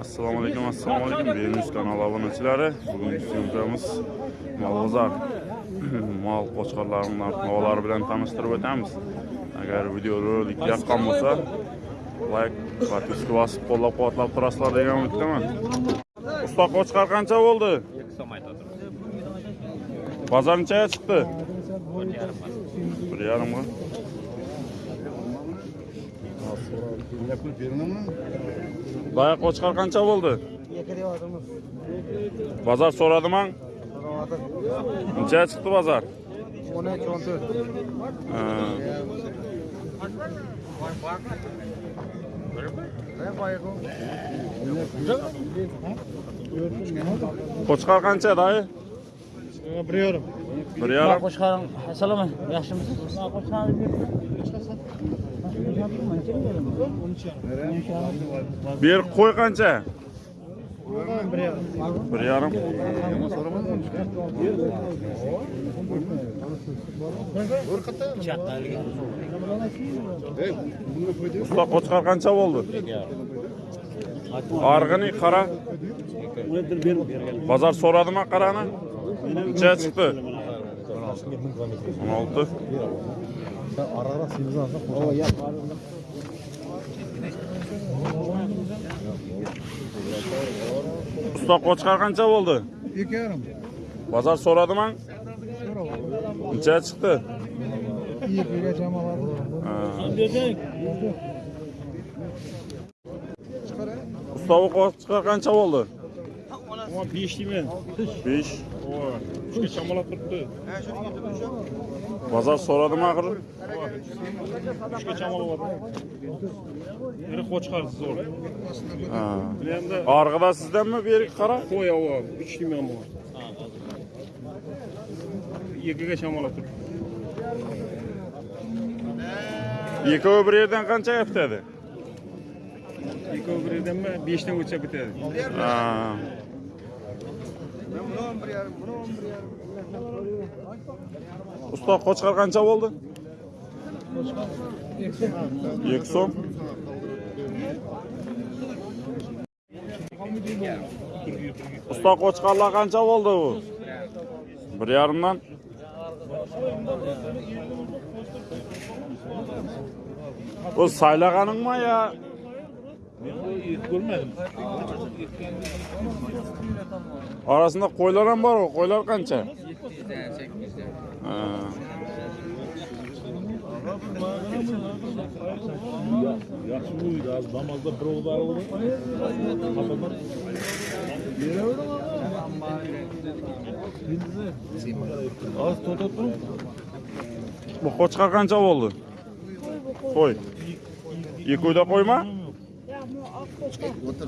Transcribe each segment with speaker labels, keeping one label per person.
Speaker 1: assalomu alaykum assalomu alaykum. Venus kanali obunachilari bugungi syomkamiz molbozor mol qo'chqorlarining narx-navolari bilan tanishtirib o'tamiz. Agar videorolik yoqqan bo'lsa layk podpiska bosib qo'llab-quvvatlab turasizlar degan umiddaman. Usta qo'chqor qancha bo'ldi?
Speaker 2: Ikki so'm aytadi
Speaker 1: bozor nechaga chiqdi? Bir yarimga boya qo'chqor qancha bo'ldi. Bozor so'radimi nechaga chiqdi bozor.
Speaker 3: O'n uch o'n to'rt
Speaker 1: qo'chqor qancha dayı
Speaker 3: bir yarim
Speaker 1: bir yarim
Speaker 4: assalomu yaxshimisiz
Speaker 1: берік қой қанша?
Speaker 3: Бір жарым.
Speaker 1: Ұста қошқар қанша болды? Арғыни қара. Базар сорады ма қараны? Неше шықты он алты. Ben ara ara simizi alsak koşalım. Oo yap abi. Usta koçkar kança oldu?
Speaker 3: İki yarım.
Speaker 1: Bazar soradı mı? Neçeye
Speaker 3: çıktı? İyi
Speaker 1: bir cam alalım. Usta bu 5 değil mi?
Speaker 2: 5. Oo.
Speaker 1: Çünkü
Speaker 2: çamalat tuttu. He şunu getirdim.
Speaker 1: bozor so'radim axir
Speaker 2: uchgacha olyapti iri qo'chqar zo'r
Speaker 1: orqada sizdanmi berigi qara
Speaker 2: qo'y avval uch nimam bor ikkiga shamollab turibdi
Speaker 1: ikkovi bir yerdan qancha bitadi
Speaker 2: ekovi bir yerdanmi beshdan o'tsa bitadi
Speaker 1: buni o'n bir yarim buni o'n bir yarim usta qo'chqar qancha bo'ldi ikki usta qo'chqarlar qancha bo'ldi u bir yarimdan bu saylaganinmi ya.
Speaker 2: Arasında
Speaker 1: koylar mı var o? Koylar kança? Yaşı
Speaker 2: buydu az namazda provalar oldu. Kafalar. Yere
Speaker 1: öyle mi? Az tutup dur. Boqa çıkarqancha bo'ldi? Qo'y. Ikki uyda qo'yma?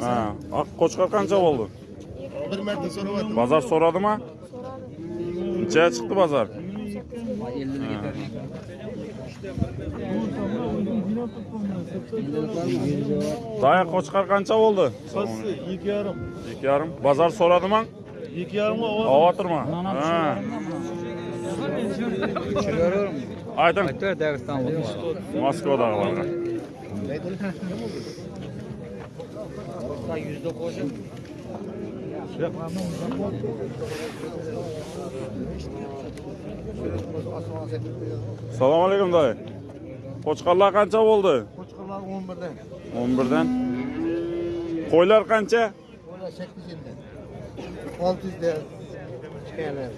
Speaker 1: Ha, oq qo'chqor qancha bo'ldi?
Speaker 3: Bir marta so'rayapti.
Speaker 1: Bozor so'radimi? So'radi. Necha chiqdi? Daya qo'chqor qancha bo'ldi
Speaker 2: qolsi ikki yarim
Speaker 1: ikki yarim bozor so'radimi
Speaker 2: ikki yarimga
Speaker 1: ovotirma ha ayting moskvadagilarga Assalomu alaykum doy. Qo'chqonlar qancha bo'ldi?
Speaker 3: Qo'chqonlar 11 dan.
Speaker 1: 11 dan. Qo'ylar qancha?
Speaker 3: Qo'ylar 800 dan. 600 dan chiqqanlar.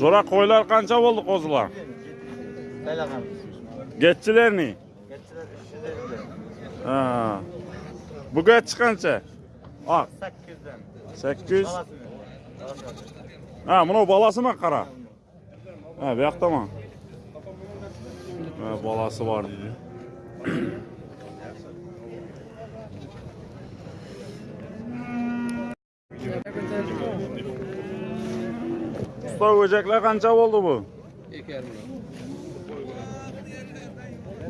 Speaker 1: Jo'ra qo'ylar qancha bo'ldi qo'zilar? Qaylar qancha? Getchilarni? Bu getchi qancha oq
Speaker 3: sakkizdan
Speaker 1: sakkiz ha mana bolasimi qara ha bu yoqdami ha bolasi bor deydi usta o'jaklar qancha bo'ldi bu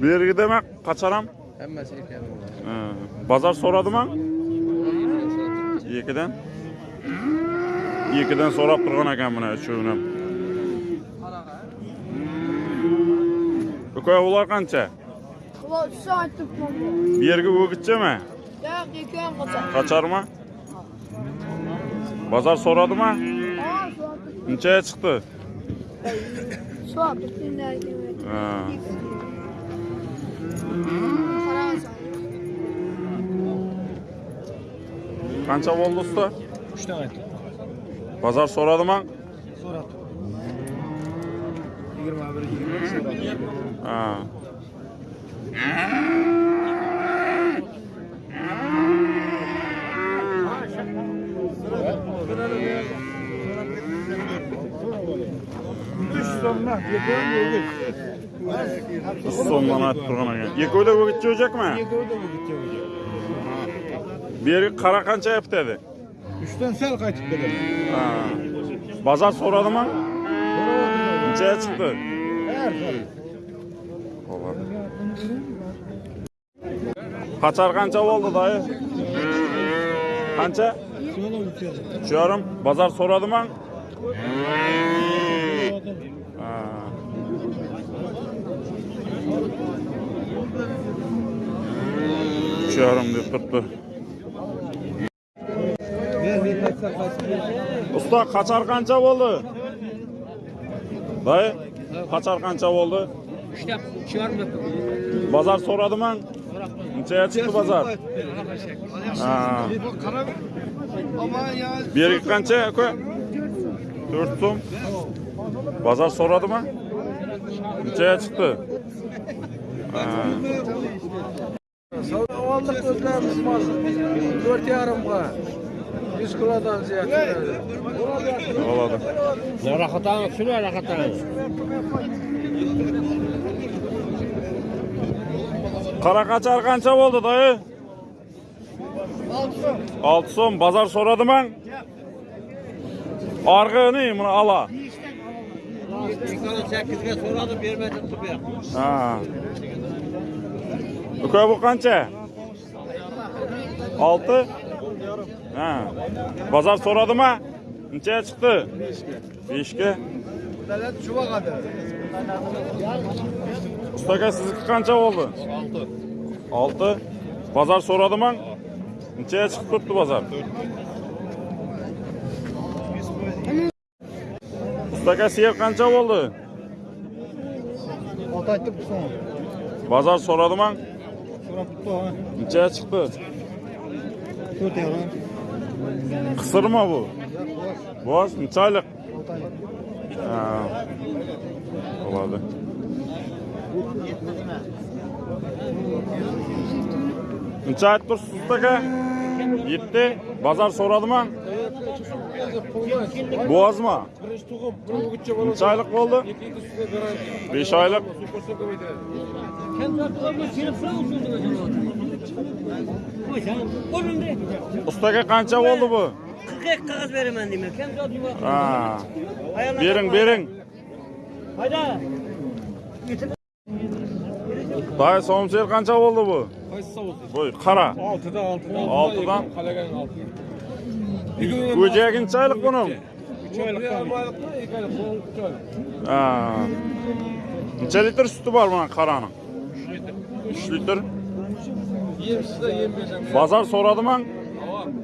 Speaker 1: Bu bergidami qachon qacharam?
Speaker 4: hammasi
Speaker 1: erkami bozor so'radimmi? 2 dan. 2 dan so'rab turgan ekan mana shuni uka ular qancha?
Speaker 5: Uch so'm
Speaker 1: aytibman bergi o'gitchimi?
Speaker 5: Yo'q ikki ham
Speaker 1: qochar qocharmi bozor so'radimi? Nechaga chiqdi.
Speaker 5: So'radi
Speaker 1: Qancha bo'ldi usta?
Speaker 2: 3 dan aytdi.
Speaker 1: Bozor so'radimi?
Speaker 2: So'radi. 21 20 so'radi.
Speaker 1: Ha. Sondan aytib turgan ekan. Ikkovida o'gitchi o'jakmi? Bu yerga qara qancha aytadi?
Speaker 3: 3 dan sal qaytib keladi.
Speaker 1: Ha. Bozor so'radimi? Nechaga chiqdi? Bo'ladi. Qachar qancha bo'ldi, dayı? Qancha? Uch yarim. Bozor so'radimi? Ha. Yarim deb turibdi. Usta qachar qancha bo'ldi? Dayı, qachar qancha bo'ldi?
Speaker 4: İşte şu an mı?
Speaker 1: Bozor so'radimi? Nechaga chiqdi bozor? Ha. Bu yerga qancha aka? 4 so'm. Bozor so'radimi? Nechaga chiqdi? savdo
Speaker 6: oldik o'zlarimiz mol to'rt yarimga yuz kilodan ziyod
Speaker 1: bo'ladi
Speaker 4: rahatlanib shunday
Speaker 1: rahatlanib qaraqachar qancha bo'ldi doyi olti so'm. Bozor so'radimi orqini buni ola.
Speaker 4: Ikkala sakkizga so'radi bermadi turib
Speaker 1: ha. Uka bu qancha? 6? Ha. Bozor so'radimi? Nechaga chiqdi? 5 ga.
Speaker 3: Dalat chuva qadi.
Speaker 1: Ustaga sizniki qancha bo'ldi? 6. 6. Bozor so'radimi? Nechaga chiqib turibdi bozor? Ustaga siyer qancha bo'ldi?
Speaker 3: Ot aytib so'ng.
Speaker 1: Bozor so'radimi? Necha chiqdi?
Speaker 3: 4 yarim.
Speaker 1: Qisirmi bu? Bosh nechalik? Bo'ladi. Necha aytib tursizda aka? 7. Bozor so'radimi? Bu
Speaker 6: ozmi? Birinchi tug'im, o'g'itcha bola.
Speaker 1: Necha oylik bo'ldi? 5 oylik. Ustaga qancha bo'ldi bu?
Speaker 4: 40 qog'oz beraman
Speaker 1: deyman. Bering, bering.
Speaker 4: Hayda.
Speaker 1: Dayı somser qancha bo'ldi bu?
Speaker 6: Qaysi savol?
Speaker 1: Voy, qara.
Speaker 6: 6dan
Speaker 1: 6.
Speaker 6: 6dan go'jagi
Speaker 1: necha buning
Speaker 6: uch oylik ikki
Speaker 1: Ha. uch necha litr suti bor buni qaraning? 3 litr.
Speaker 6: Yemsizda yem bersangiz
Speaker 1: bozor so'radimi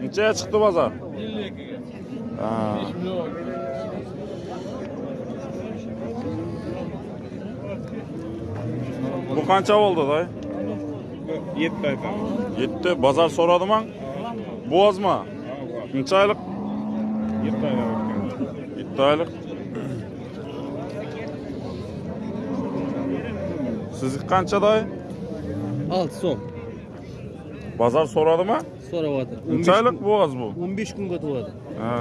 Speaker 1: nechaga chiqdi bozor?
Speaker 6: Ellik ikkiga
Speaker 1: bu qancha bo'ldi day
Speaker 2: 7 aytaman.
Speaker 1: 7 bozor so'radimi bo'zmi Necha oylik?
Speaker 2: 7 aytdi.
Speaker 1: 7 oylik. Sizniki qancha, dayı?
Speaker 4: 6 son.
Speaker 1: Bozor so'radimi?
Speaker 4: Sonra vardı.
Speaker 1: Necha oylik bo'g'az bu?
Speaker 4: 15 gün götürdü.
Speaker 1: Ha.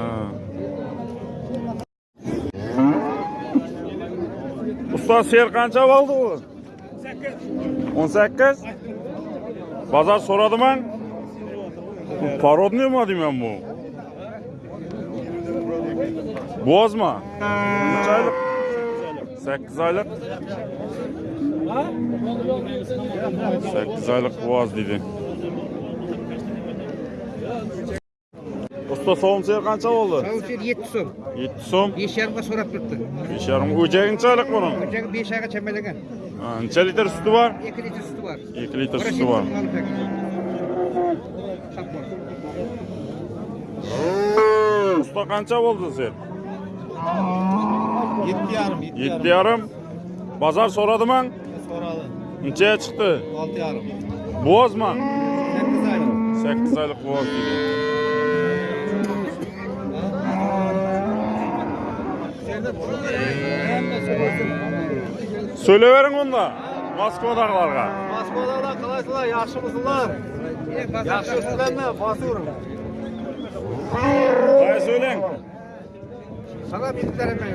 Speaker 1: Usta ser qancha bo'ldi u? 18. Bozor so'radimi? Bu Parodniymi deyman bu? Bozma. Üç aylık. 8 aylık. 8 aylık boğaz dedi. Usta soğum seyir kança oldu?
Speaker 3: Soğum seyir yetti som.
Speaker 1: Yetti soğum.
Speaker 3: Beş yarımga sorap tuttu.
Speaker 1: Beş yarım. Ucağın çaylık
Speaker 3: bunun? Ucağın beş ayga
Speaker 1: çembelegen. Anca litre sütü var?
Speaker 3: İki litre sütü var.
Speaker 1: İki litre sütü var. usta qancha bo'ldi sen
Speaker 3: yetti yarim
Speaker 1: yetti yarim bozor so'radimi
Speaker 3: so'radi
Speaker 1: nechaga chiqdi
Speaker 3: olti yarim
Speaker 1: bo'zmi
Speaker 3: sakkiz oylik
Speaker 1: sakkiz oylik bo'z so'ylayvering unda moskvadagilarga
Speaker 3: moskvadagilar qalaysizlar yaxshimisizlar yaxshi ustilarni
Speaker 1: Qay so'ylang.
Speaker 3: Sana bildiklerim ben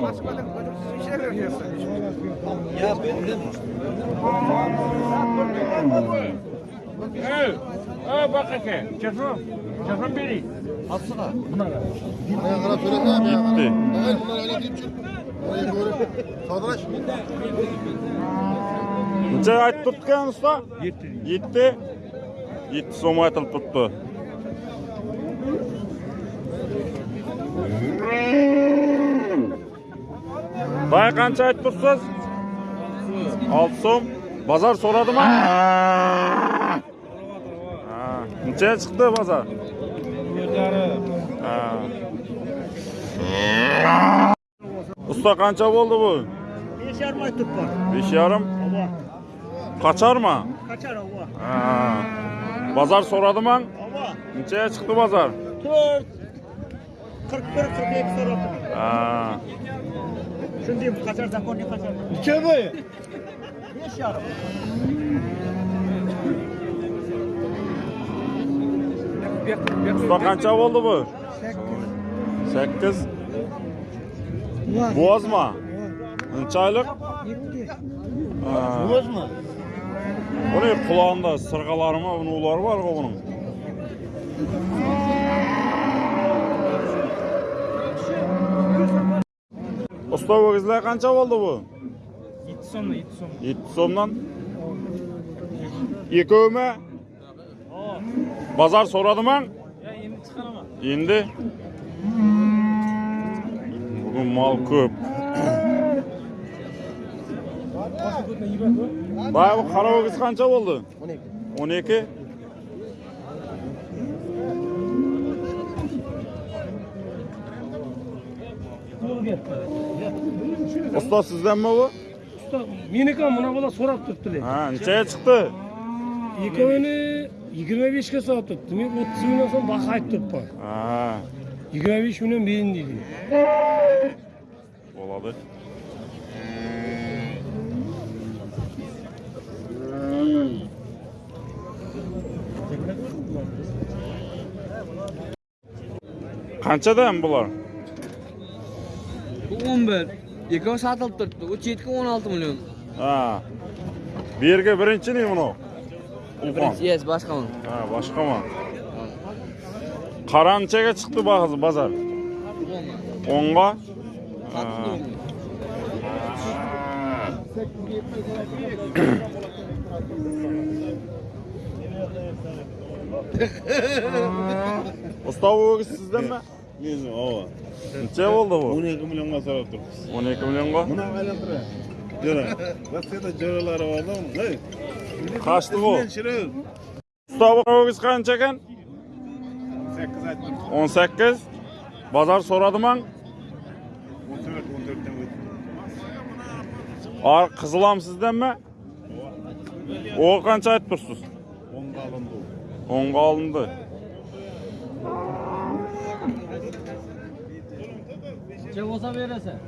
Speaker 3: Moskvada işe veriyorsun. Ya bildim.
Speaker 2: Hey, ha bak aka. Telefon. Telefon beri.
Speaker 3: Atsana.
Speaker 7: Buraya kadar söylesene ya.
Speaker 1: Gitti.
Speaker 7: Evet bunlar öyle değil çünkü. Oraya doğru. Sadraş.
Speaker 1: Necha aytib turtgan usta? 7. 7. 7 so'm aytilib turibdi. Bay qancha aytib tursiz? 6 so'm. Bozor so'radimi? Ha. Necha chiqdi bozor?
Speaker 3: 7 yarım.
Speaker 1: Ha. Usta qancha bo'ldi bu?
Speaker 3: 5 yarım ay tut var.
Speaker 1: 5 yarim. Qacharmi?
Speaker 3: Kaçar ova.
Speaker 1: Ha. Bozor so'radimi?
Speaker 3: Ova.
Speaker 1: Nechaga chiqdi bozor?
Speaker 3: 4 41 42 so'rab.
Speaker 1: Ha.
Speaker 3: Shunday kaçar zakon ne kaçar? Necha bu? 5 yarım.
Speaker 1: Usta qancha bo'ldi bu? 8. Bo'zmi? Necha oylik? Ha.
Speaker 3: Bozma.
Speaker 1: Buni qulog'ida sirg'alarimi, unulari bor-ku buning. Usta o'gizlar qancha bo'ldi bu?
Speaker 2: 7 so'mdan 7 so'm.
Speaker 1: 7 so'mdan. Ikkovmi? Bozor so'radimi?
Speaker 2: Ya endi chiqaraman.
Speaker 1: Endi bugun mol ko'p. Bay bu qara o'giz qancha bo'ldi? 12. 12. Usta sizdanmi bu?
Speaker 8: meniki ham mana bular so'rab turibdilar
Speaker 1: Ha, nechaga chiqdi?
Speaker 8: ikkovini yigirma beshga so'rab turibdi men o'ttiz mingdan so'ng baho aytib turibman
Speaker 1: Ha,
Speaker 8: yigirma besh million bering deydi
Speaker 1: bo'ladi. Qanchadan bular?
Speaker 4: Bu екі мың сатылып тұрды, отыз жеті
Speaker 1: мың миллион. Бірінші не мынау? Бірінші,
Speaker 4: ес, басқа мұн. басқа
Speaker 1: ма? Қара шықты шықты базар? онға? Ұстау өгіз сізден ба
Speaker 9: Meni ova.
Speaker 1: Necha bo'ldi bu?
Speaker 9: 12 millionga so'rab turibmiz.
Speaker 1: 12 millionga.
Speaker 9: Buni aylantirib. Jo'ra. Rossiyada jo'ralari borda.
Speaker 1: Qashdi bu.
Speaker 9: Shirib.
Speaker 1: Usta bu o'giz qancha ekan?
Speaker 9: 8 aytdim.
Speaker 1: 18. Bozor so'radimi?
Speaker 9: 14 14 dan o'tdi.
Speaker 1: Ar qizilam sizdanmi? O qancha aytib tursiz?
Speaker 9: 10 ga olindi.
Speaker 1: 10 ga olindi.
Speaker 4: Че болса бересің?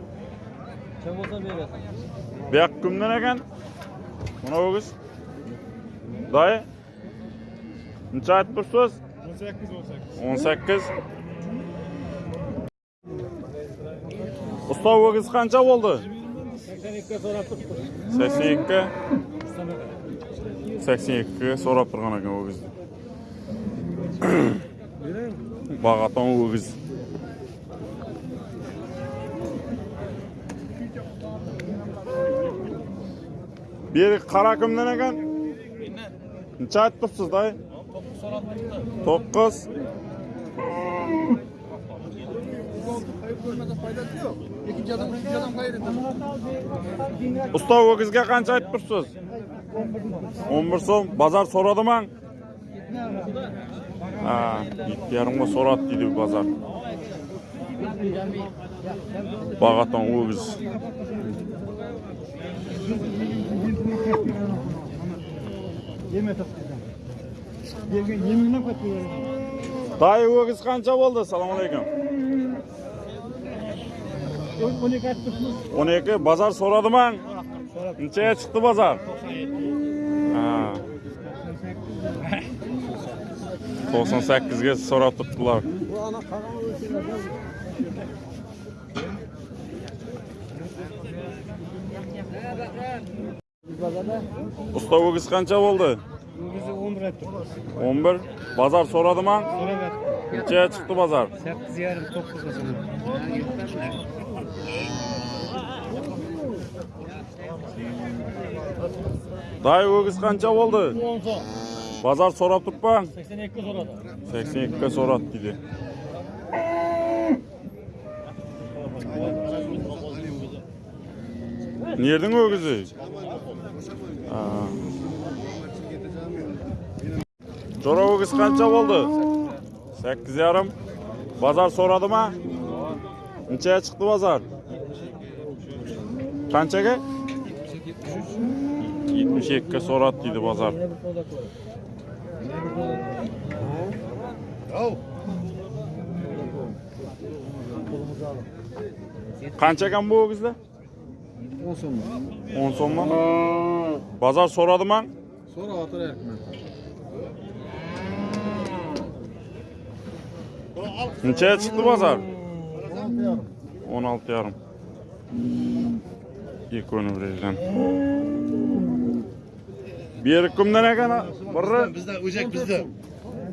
Speaker 4: Че болса
Speaker 1: бересің? Бияқ күмден екен? Мұна өгіз? Дай? Нұнша айтып бұрсыз?
Speaker 9: 18. 18.
Speaker 1: Ұстау өгіз қанша болды?
Speaker 8: 82 сорап тұр.
Speaker 1: 82. 82 сорап тұрған екен өгізді. Бағатан өгізді. бері қара кімнен екен? Неше айтып тұрсыз дай?
Speaker 3: тоғыз ұстау өгізге қанша
Speaker 6: айтып тұрсыз? Он бір сом.
Speaker 1: Базар сұрады маң екі жарым ғой дейді базар. Бағаттан өгіз yema topqizdan bergan yeminglab qattiq dai o'giz qancha bo'ldi? Assalomu alaykum.
Speaker 3: O'n ikki
Speaker 1: o'n ikki bozor so'radiman. Nechaga chiqdi bozor? To'qson sakkizga so'rab turibdilar. базарда? Ұста өгіз
Speaker 3: қанша болды? Өгізі
Speaker 1: 11 бір айтты
Speaker 3: он
Speaker 1: бір. Базар сорады
Speaker 3: ма? Сорады Кеше шықты
Speaker 1: базар? Сегіз жарым тоғызға
Speaker 3: сорады дай
Speaker 1: өгіз қанша болды?
Speaker 3: 10 базар
Speaker 1: сорап тұр па? 82 екіге сорады. Сексен дейді. Нердің өгізі? болды? 8 yarım. Bazar soradı mı? Neçeye çıktı bazar? Qanchaga? 72 ga so'radi deydi bazar. Qancha ekan bu o'gizlar?
Speaker 6: 10 so'm.
Speaker 1: 10 so'mmi? Bozor so'radimi?
Speaker 6: Sonra otur erkmen.
Speaker 1: Nechaga chiqdi bozor? 16 yarim. Ikko'ni birdan. Bir kimdan ekan? Biri
Speaker 7: Bizde o'jak bizde.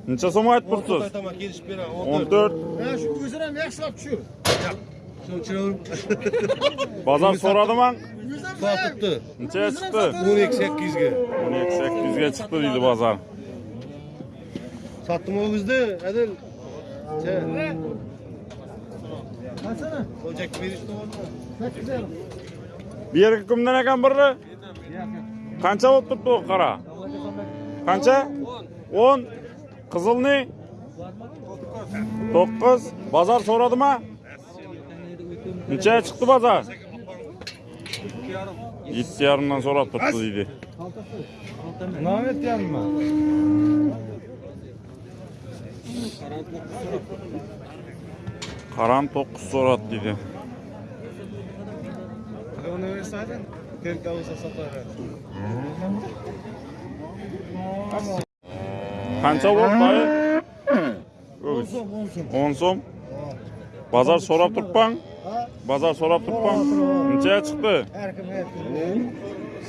Speaker 1: necha so'm aytib turibsiz?
Speaker 7: Tamam kelishib beraman.
Speaker 1: 14.
Speaker 6: Ya şu gözüne ne yakışık şu?
Speaker 1: bozor so'radimi?
Speaker 7: Sotibdi
Speaker 1: nechaga chiqdi
Speaker 7: o'n ikki sakkizga
Speaker 1: o'n ikki sakkizga. Chiqdi deydi bozor.
Speaker 7: Sotdim o'gizni adil. Bo'lak berishdi
Speaker 3: sakkiz yarim.
Speaker 1: Bu yerga kimdan ekan biri qancha bo'lib turibdi qara qancha? O'n. Qizilni? To'qqiz. Bozor so'radimi? Неше шықты база? Жеті
Speaker 3: жарымнан сұрап
Speaker 1: тұрды дейді. Мынау жеті
Speaker 9: жарым ба? Қарам тоқыз сұрады
Speaker 1: дейді. Қанша болды 10 сом. Базар сорап Bozor so'rab turibman. Nechaga chiqdi?
Speaker 3: Erkim erkim.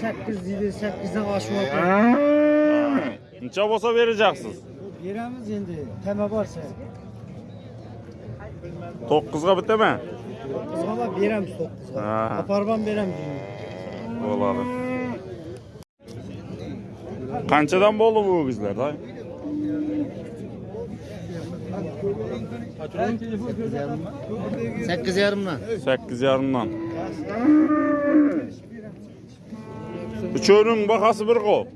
Speaker 3: 8 dedi 8'den aşma.
Speaker 1: Necha bo'lsa beracaksınız?
Speaker 3: Yerimiz endi tema varsa.
Speaker 1: 9ga bitami?
Speaker 3: Kızgala beremiz 9'a.
Speaker 1: Ha.
Speaker 3: Aparban beremiz.
Speaker 1: Bo'ladi. Qanchadan bo'ldi bu o'gizlar,
Speaker 3: Sekiz yarımdan.
Speaker 1: 8,5dan. Üçöünün bahası bir qo.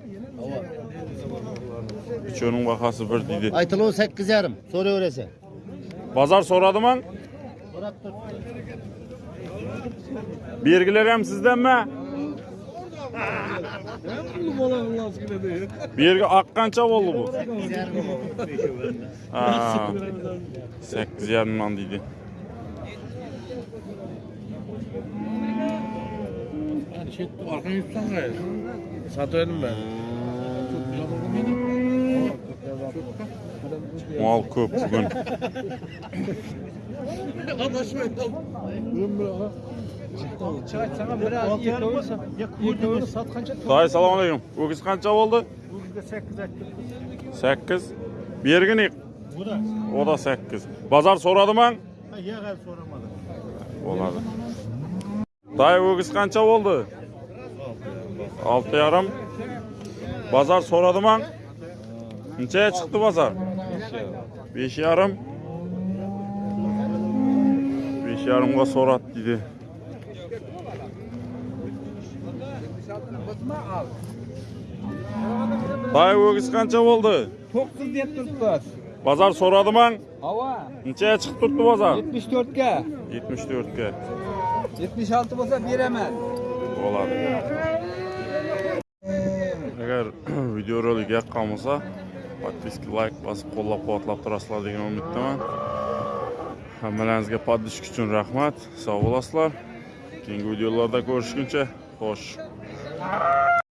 Speaker 1: Üçöünün bahası bir deydi.
Speaker 3: Aytılı 8 yarım. Sonra öylese.
Speaker 1: Bazar so'radimi? Belgiler ham sizdanmi? Bergi oq qancha bo'ldi bu? 8 sakkiz yarimdan deydi.
Speaker 6: Arkanı yutsan gayrı. Satıverdim ben.
Speaker 1: Mal ko'p bugun.
Speaker 3: Çay
Speaker 1: Day, assalomu alaykum. O'giz qancha bo'ldi?
Speaker 3: Bugün 8 attı.
Speaker 1: 8. Bergi ne?
Speaker 3: Bu da.
Speaker 1: O da 8. Bazar so'radimi?
Speaker 3: Ha ya gel soramadı.
Speaker 1: Bo'ladi. Day, o'giz qancha bo'ldi? 6 yarim. Bazar so'radimi? Nechaga chiqdi bazar? 5 yarim. 5 besh yarimga so'rat deydi Dayı o'g'iz qancha bo'ldi?
Speaker 6: 9 deb turibdi.
Speaker 1: Bozor сұрады
Speaker 6: Ha.
Speaker 1: Ава. chiqib шығып bozor?
Speaker 6: 74 ga.
Speaker 1: 74 ga.
Speaker 6: 76 болса беремін.
Speaker 1: Болады. Егер видеоролик яққан болса, подписки, лайк басып қолдап қуатлап тұрасыздар деген umiddaman. Hammalaringizga поддержка uchun rahmat. Sog' bo'lasizlar. Keyingi videolarda ko'rishguncha, xo'sh. Ah!